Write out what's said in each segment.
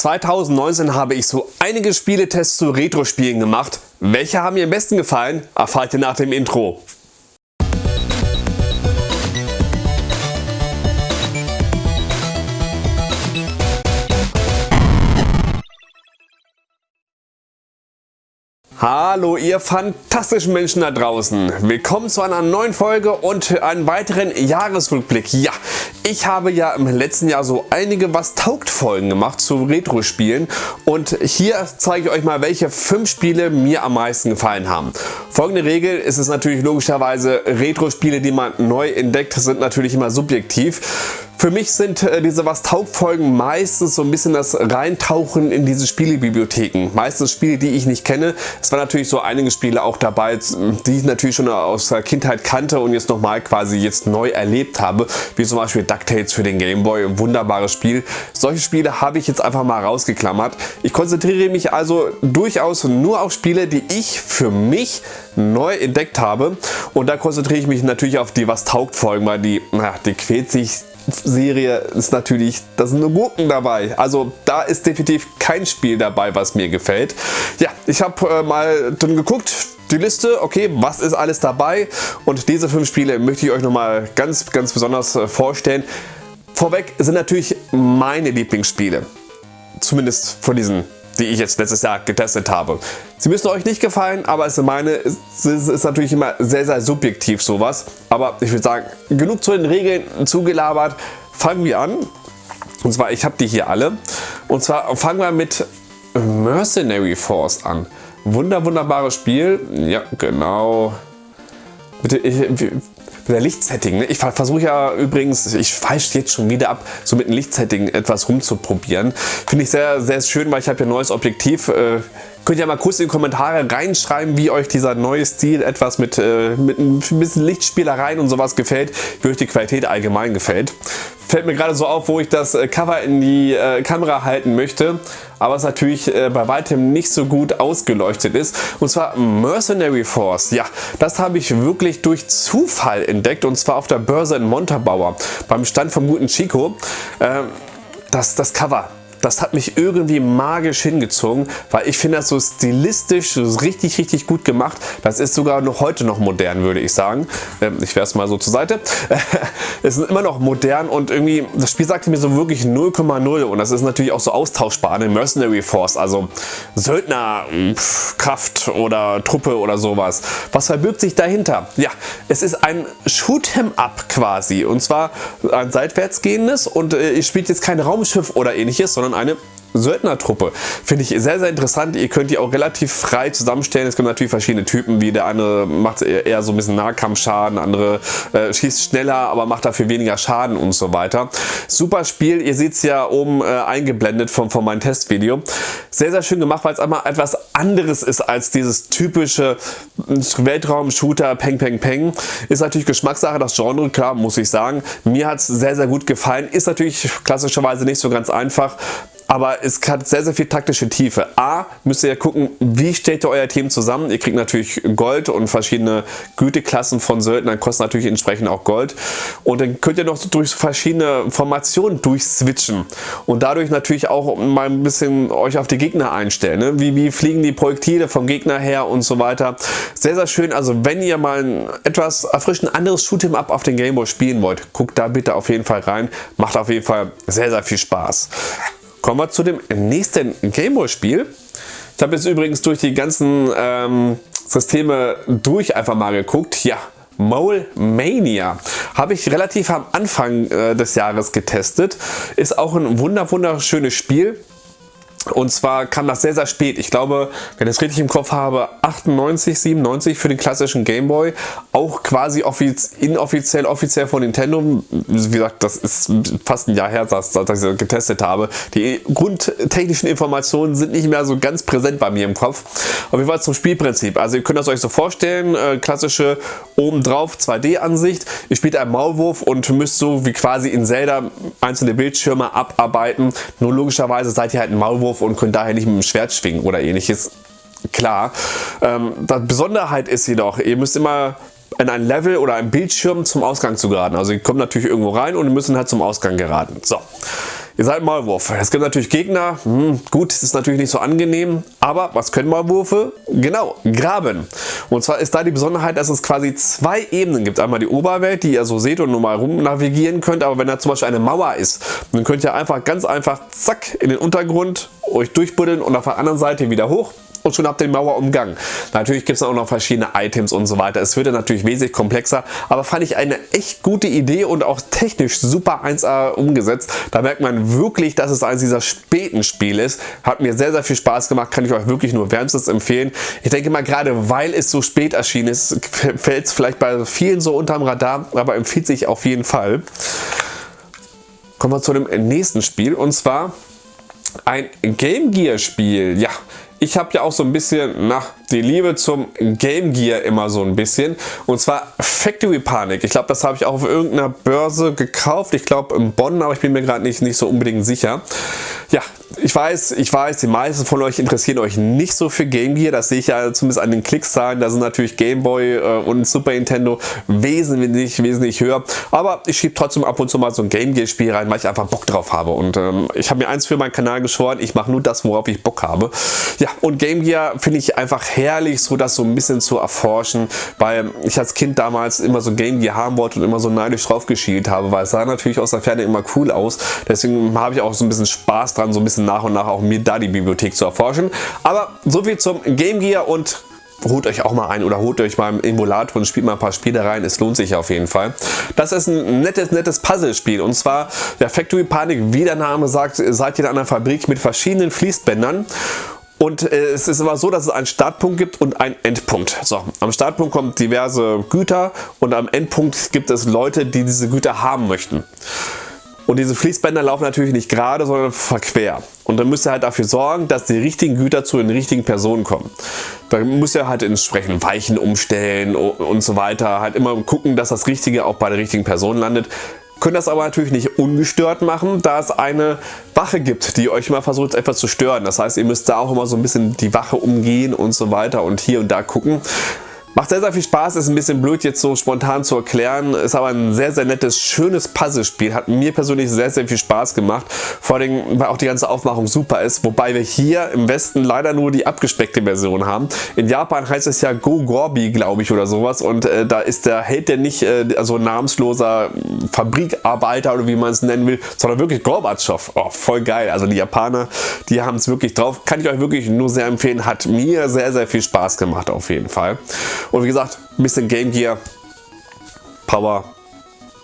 2019 habe ich so einige Spieletests zu Retro-Spielen gemacht. Welche haben mir am besten gefallen, erfahrt ihr nach dem Intro. Hallo ihr fantastischen Menschen da draußen. Willkommen zu einer neuen Folge und einem weiteren Jahresrückblick. Ja, ich habe ja im letzten Jahr so einige was taugt Folgen gemacht zu Retro-Spielen und hier zeige ich euch mal welche fünf Spiele mir am meisten gefallen haben. Folgende Regel ist es natürlich logischerweise Retro-Spiele die man neu entdeckt sind natürlich immer subjektiv. Für mich sind äh, diese Was taugt Folgen meistens so ein bisschen das Reintauchen in diese Spielebibliotheken. Meistens Spiele, die ich nicht kenne. Es waren natürlich so einige Spiele auch dabei, die ich natürlich schon aus der Kindheit kannte und jetzt nochmal quasi jetzt neu erlebt habe. Wie zum Beispiel DuckTales für den Gameboy. Wunderbares Spiel. Solche Spiele habe ich jetzt einfach mal rausgeklammert. Ich konzentriere mich also durchaus nur auf Spiele, die ich für mich neu entdeckt habe. Und da konzentriere ich mich natürlich auf die Was taugt Folgen, weil die, na, die quält sich Serie ist natürlich, da sind nur Gurken dabei. Also da ist definitiv kein Spiel dabei, was mir gefällt. Ja, ich habe äh, mal dann geguckt, die Liste, okay, was ist alles dabei und diese fünf Spiele möchte ich euch nochmal ganz, ganz besonders äh, vorstellen. Vorweg sind natürlich meine Lieblingsspiele, zumindest von diesen die ich jetzt letztes Jahr getestet habe. Sie müssen euch nicht gefallen, aber es ist meine, es ist natürlich immer sehr, sehr subjektiv sowas. Aber ich würde sagen, genug zu den Regeln zugelabert. Fangen wir an. Und zwar, ich habe die hier alle. Und zwar fangen wir mit Mercenary Force an. Wunder, wunderbares Spiel. Ja, genau. Bitte, ich, der Lichtsetting. Ne? Ich versuche ja übrigens, ich falsch jetzt schon wieder ab, so mit dem Lichtsetting etwas rumzuprobieren. Finde ich sehr, sehr schön, weil ich habe ja neues Objektiv. Äh, Könnt ihr mal kurz in die Kommentare reinschreiben, wie euch dieser neue Stil etwas mit, äh, mit ein bisschen Lichtspielereien und sowas gefällt, wie euch die Qualität allgemein gefällt. Fällt mir gerade so auf, wo ich das äh, Cover in die äh, Kamera halten möchte, aber es natürlich äh, bei weitem nicht so gut ausgeleuchtet ist. Und zwar Mercenary Force. Ja, das habe ich wirklich durch Zufall entdeckt und zwar auf der Börse in Montabaur beim Stand vom guten Chico. Ähm, das, das Cover, das hat mich irgendwie magisch hingezogen, weil ich finde das so stilistisch so richtig, richtig gut gemacht. Das ist sogar noch heute noch modern, würde ich sagen. Ähm, ich werfe es mal so zur Seite. es ist immer noch modern und irgendwie, das Spiel sagte mir so wirklich 0,0 und das ist natürlich auch so austauschbar eine Mercenary Force, also Söldnerkraft oder Truppe oder sowas. Was verbirgt sich dahinter? Ja, es ist ein Shoot'em Up quasi und zwar ein seitwärtsgehendes und äh, ihr spielt jetzt kein Raumschiff oder ähnliches, sondern eine Söldnertruppe. Finde ich sehr, sehr interessant. Ihr könnt die auch relativ frei zusammenstellen. Es gibt natürlich verschiedene Typen, wie der eine macht eher so ein bisschen Nahkampfschaden, andere äh, schießt schneller, aber macht dafür weniger Schaden und so weiter. Super Spiel. Ihr seht es ja oben äh, eingeblendet von, von meinem Testvideo. Sehr, sehr schön gemacht, weil es einmal etwas anderes ist als dieses typische Weltraum-Shooter Peng Peng Peng. Ist natürlich Geschmackssache, das Genre, klar, muss ich sagen. Mir hat es sehr, sehr gut gefallen. Ist natürlich klassischerweise nicht so ganz einfach aber es hat sehr, sehr viel taktische Tiefe. A, müsst ihr ja gucken, wie stellt ihr euer Team zusammen. Ihr kriegt natürlich Gold und verschiedene Güteklassen von Söldnern kosten natürlich entsprechend auch Gold. Und dann könnt ihr noch durch verschiedene Formationen durchswitchen und dadurch natürlich auch mal ein bisschen euch auf die Gegner einstellen. Ne? Wie, wie fliegen die Projektile vom Gegner her und so weiter. Sehr, sehr schön. Also wenn ihr mal ein etwas erfrischend anderes Shoot'em Up auf den Gameboy spielen wollt, guckt da bitte auf jeden Fall rein. Macht auf jeden Fall sehr, sehr viel Spaß. Kommen wir zu dem nächsten Gameboy-Spiel. Ich habe jetzt übrigens durch die ganzen ähm, Systeme durch einfach mal geguckt. Ja, Mole Mania habe ich relativ am Anfang äh, des Jahres getestet. Ist auch ein wunder wunderschönes Spiel. Und zwar kam das sehr, sehr spät. Ich glaube, wenn ich es richtig im Kopf habe, 98, 97 für den klassischen Gameboy. Auch quasi offiz inoffiziell, offiziell von Nintendo. Wie gesagt, das ist fast ein Jahr her, dass, dass ich getestet habe. Die grundtechnischen Informationen sind nicht mehr so ganz präsent bei mir im Kopf. Auf jeden Fall zum Spielprinzip. Also ihr könnt das euch so vorstellen, äh, klassische obendrauf 2D-Ansicht. Ihr spielt einen Maulwurf und müsst so wie quasi in Zelda einzelne Bildschirme abarbeiten. Nur logischerweise seid ihr halt ein Maulwurf Maulwurf und können daher nicht mit dem Schwert schwingen oder ähnliches. Klar. Ähm, die Besonderheit ist jedoch, ihr müsst immer in ein Level oder ein Bildschirm zum Ausgang zu geraten. Also ihr kommt natürlich irgendwo rein und müssen halt zum Ausgang geraten. So. Ihr seid Maulwurf. Es gibt natürlich Gegner. Hm, gut, das ist natürlich nicht so angenehm. Aber was können Maulwürfe? Genau, graben. Und zwar ist da die Besonderheit, dass es quasi zwei Ebenen gibt. Einmal die Oberwelt, die ihr so seht und normal rum navigieren könnt. Aber wenn da zum Beispiel eine Mauer ist, dann könnt ihr einfach ganz einfach zack in den Untergrund euch durchbuddeln und auf der anderen Seite wieder hoch und schon habt ihr die Mauer umgangen. Natürlich gibt es auch noch verschiedene Items und so weiter. Es wird dann natürlich wesentlich komplexer, aber fand ich eine echt gute Idee und auch technisch super 1A umgesetzt. Da merkt man wirklich, dass es eines dieser späten Spiele ist. Hat mir sehr, sehr viel Spaß gemacht, kann ich euch wirklich nur wärmstens empfehlen. Ich denke mal, gerade weil es so spät erschienen ist, fällt es vielleicht bei vielen so unterm Radar, aber empfiehlt sich auf jeden Fall. Kommen wir zu dem nächsten Spiel und zwar ein Game Gear Spiel. Ja, ich habe ja auch so ein bisschen nach die Liebe zum Game Gear immer so ein bisschen. Und zwar Factory Panic. Ich glaube, das habe ich auch auf irgendeiner Börse gekauft. Ich glaube in Bonn, aber ich bin mir gerade nicht, nicht so unbedingt sicher. Ja, ich weiß, ich weiß, die meisten von euch interessieren euch nicht so für Game Gear. Das sehe ich ja zumindest an den Klickszahlen. Da sind natürlich Game Boy äh, und Super Nintendo wesentlich, wesentlich höher. Aber ich schiebe trotzdem ab und zu mal so ein Game Gear Spiel rein, weil ich einfach Bock drauf habe. Und ähm, ich habe mir eins für meinen Kanal geschworen. Ich mache nur das, worauf ich Bock habe. Ja, und Game Gear finde ich einfach herrlich, so das so ein bisschen zu erforschen, weil ich als Kind damals immer so Game Gear haben wollte und immer so neidisch drauf geschielt habe, weil es sah natürlich aus der Ferne immer cool aus. Deswegen habe ich auch so ein bisschen Spaß dran, so ein bisschen nach und nach auch mir da die Bibliothek zu erforschen. Aber so viel zum Game Gear und holt euch auch mal ein oder holt euch mal im Emulator und spielt mal ein paar Spiele rein. Es lohnt sich auf jeden Fall. Das ist ein nettes, nettes Puzzlespiel und zwar der Factory Panic, wie der Name sagt, seid ihr in einer Fabrik mit verschiedenen Fließbändern und äh, es ist immer so, dass es einen Startpunkt gibt und einen Endpunkt. So, am Startpunkt kommen diverse Güter und am Endpunkt gibt es Leute, die diese Güter haben möchten. Und diese Fließbänder laufen natürlich nicht gerade, sondern verquer. Und dann müsst ihr halt dafür sorgen, dass die richtigen Güter zu den richtigen Personen kommen. Da müsst ihr halt entsprechend Weichen umstellen und so weiter. Halt immer gucken, dass das Richtige auch bei der richtigen Person landet. Könnt das aber natürlich nicht ungestört machen, da es eine Wache gibt, die euch mal versucht etwas zu stören. Das heißt, ihr müsst da auch immer so ein bisschen die Wache umgehen und so weiter und hier und da gucken. Macht sehr, sehr viel Spaß, ist ein bisschen blöd jetzt so spontan zu erklären, ist aber ein sehr, sehr nettes, schönes Puzzlespiel. Hat mir persönlich sehr, sehr viel Spaß gemacht. Vor allem, weil auch die ganze Aufmachung super ist, wobei wir hier im Westen leider nur die abgespeckte Version haben. In Japan heißt es ja Go Gorbi, glaube ich, oder sowas und äh, da ist der Held der nicht äh, also namensloser Fabrikarbeiter oder wie man es nennen will, sondern wirklich Gorbatschow. Oh, voll geil. Also die Japaner, die haben es wirklich drauf. Kann ich euch wirklich nur sehr empfehlen. Hat mir sehr, sehr viel Spaß gemacht auf jeden Fall. Und wie gesagt, ein bisschen Game Gear, Power,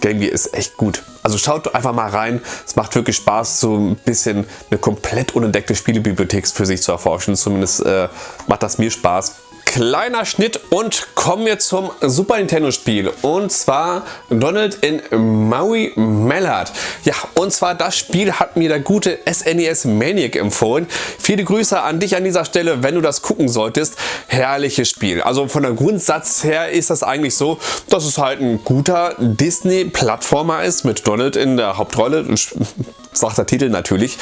Game Gear ist echt gut. Also schaut einfach mal rein. Es macht wirklich Spaß, so ein bisschen eine komplett unentdeckte Spielebibliothek für sich zu erforschen. Zumindest äh, macht das mir Spaß kleiner Schnitt und kommen wir zum Super Nintendo Spiel und zwar Donald in Maui Mallard. Ja und zwar das Spiel hat mir der gute SNES e Maniac empfohlen. Viele Grüße an dich an dieser Stelle, wenn du das gucken solltest. Herrliches Spiel. Also von der Grundsatz her ist das eigentlich so, dass es halt ein guter Disney Plattformer ist mit Donald in der Hauptrolle. Sagt der Titel natürlich.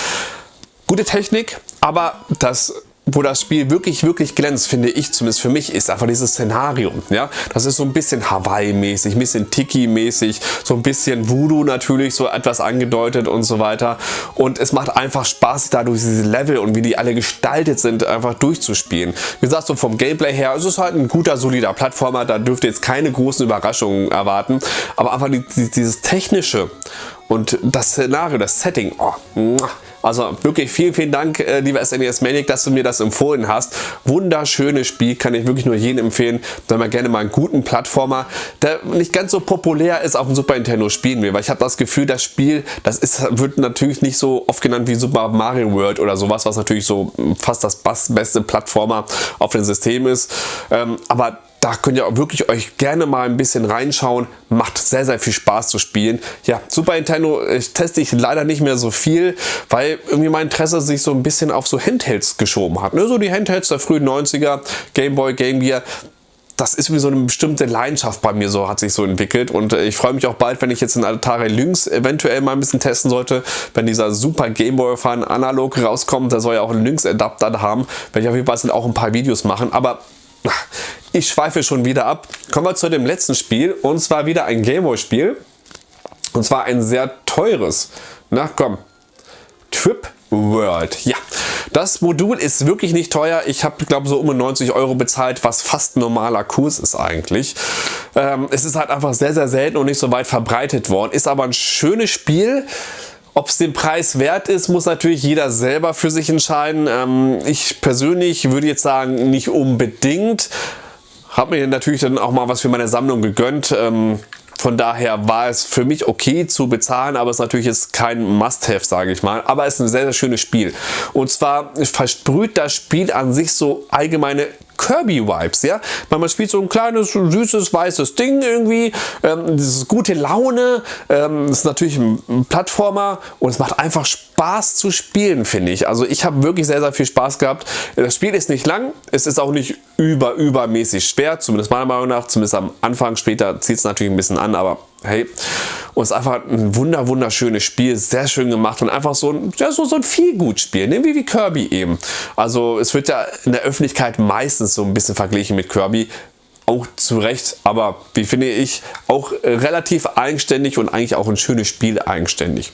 Gute Technik, aber das wo das Spiel wirklich, wirklich glänzt, finde ich zumindest für mich, ist einfach dieses Szenario. Ja? Das ist so ein bisschen Hawaii-mäßig, ein bisschen Tiki-mäßig, so ein bisschen Voodoo natürlich, so etwas angedeutet und so weiter. Und es macht einfach Spaß, da durch diese Level und wie die alle gestaltet sind, einfach durchzuspielen. Wie gesagt, so vom Gameplay her, es ist halt ein guter, solider Plattformer, da dürft ihr jetzt keine großen Überraschungen erwarten. Aber einfach dieses Technische und das Szenario, das Setting, oh, also wirklich vielen, vielen Dank, äh, lieber SNES Manic, dass du mir das empfohlen hast. Wunderschönes Spiel, kann ich wirklich nur jedem empfehlen, wenn man gerne mal einen guten Plattformer, der nicht ganz so populär ist, auf dem Super Nintendo spielen will. Weil ich habe das Gefühl, das Spiel, das ist, wird natürlich nicht so oft genannt wie Super Mario World oder sowas, was natürlich so fast das beste Plattformer auf dem System ist. Ähm, aber da könnt ihr auch wirklich euch gerne mal ein bisschen reinschauen. Macht sehr, sehr viel Spaß zu spielen. Ja, Super Nintendo teste ich leider nicht mehr so viel, weil irgendwie mein Interesse sich so ein bisschen auf so Handhelds geschoben hat. Ne? So die Handhelds der frühen 90er, Game Boy, Game Gear, das ist wie so eine bestimmte Leidenschaft bei mir so, hat sich so entwickelt und äh, ich freue mich auch bald, wenn ich jetzt in Atari Lynx eventuell mal ein bisschen testen sollte, wenn dieser super Game Boy Fan analog rauskommt, da soll ja auch ein Lynx Adapter haben, werde ich auf jeden Fall auch ein paar Videos machen, aber ich schweife schon wieder ab. Kommen wir zu dem letzten Spiel und zwar wieder ein Gameboy Spiel und zwar ein sehr teures. Na komm, Trip World. Ja, das Modul ist wirklich nicht teuer. Ich habe, glaube so um 90 Euro bezahlt, was fast normaler Kurs ist eigentlich. Ähm, es ist halt einfach sehr, sehr selten und nicht so weit verbreitet worden. Ist aber ein schönes Spiel. Ob es den Preis wert ist, muss natürlich jeder selber für sich entscheiden. Ähm, ich persönlich würde jetzt sagen, nicht unbedingt. Habe mir natürlich dann auch mal was für meine Sammlung gegönnt. Ähm, von daher war es für mich okay zu bezahlen, aber es ist natürlich jetzt kein Must-Have, sage ich mal. Aber es ist ein sehr, sehr schönes Spiel. Und zwar versprüht das Spiel an sich so allgemeine Kirby-Vibes, ja. Man spielt so ein kleines, süßes, weißes Ding irgendwie. Ähm, das ist gute Laune. Ähm, das ist natürlich ein Plattformer und es macht einfach Spaß zu spielen, finde ich. Also ich habe wirklich sehr, sehr viel Spaß gehabt. Das Spiel ist nicht lang. Es ist auch nicht über, übermäßig schwer, zumindest meiner Meinung nach. Zumindest am Anfang, später zieht es natürlich ein bisschen an, aber hey. Und es ist einfach ein wunder wunderschönes Spiel, sehr schön gemacht und einfach so ein, ja, so, so ein Feelgood-Spiel, ne? wie, wie Kirby eben. Also es wird ja in der Öffentlichkeit meistens so ein bisschen verglichen mit Kirby, auch zu Recht, aber wie finde ich, auch relativ eigenständig und eigentlich auch ein schönes Spiel eigenständig.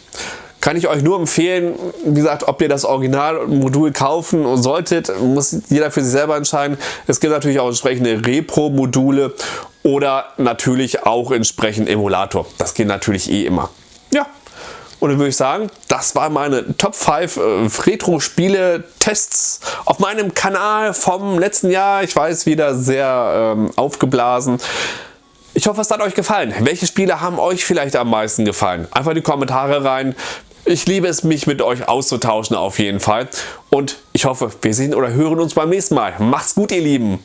Kann ich euch nur empfehlen, wie gesagt, ob ihr das Originalmodul kaufen solltet, muss jeder für sich selber entscheiden. Es gibt natürlich auch entsprechende Repro-Module oder natürlich auch entsprechend Emulator. Das geht natürlich eh immer. Ja, und dann würde ich sagen, das waren meine Top 5 äh, Retro-Spiele-Tests auf meinem Kanal vom letzten Jahr. Ich weiß, wieder sehr ähm, aufgeblasen. Ich hoffe, es hat euch gefallen. Welche Spiele haben euch vielleicht am meisten gefallen? Einfach in die Kommentare rein. Ich liebe es, mich mit euch auszutauschen auf jeden Fall. Und ich hoffe, wir sehen oder hören uns beim nächsten Mal. Macht's gut, ihr Lieben.